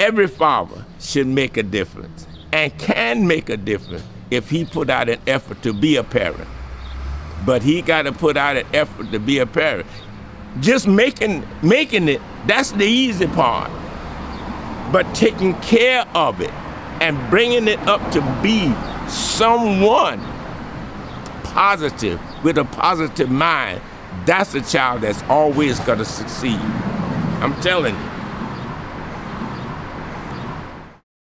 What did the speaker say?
every father should make a difference and can make a difference if he put out an effort to be a parent. But he got to put out an effort to be a parent. Just making making it, that's the easy part. But taking care of it and bringing it up to be someone positive with a positive mind, that's a child that's always going to succeed. I'm telling you.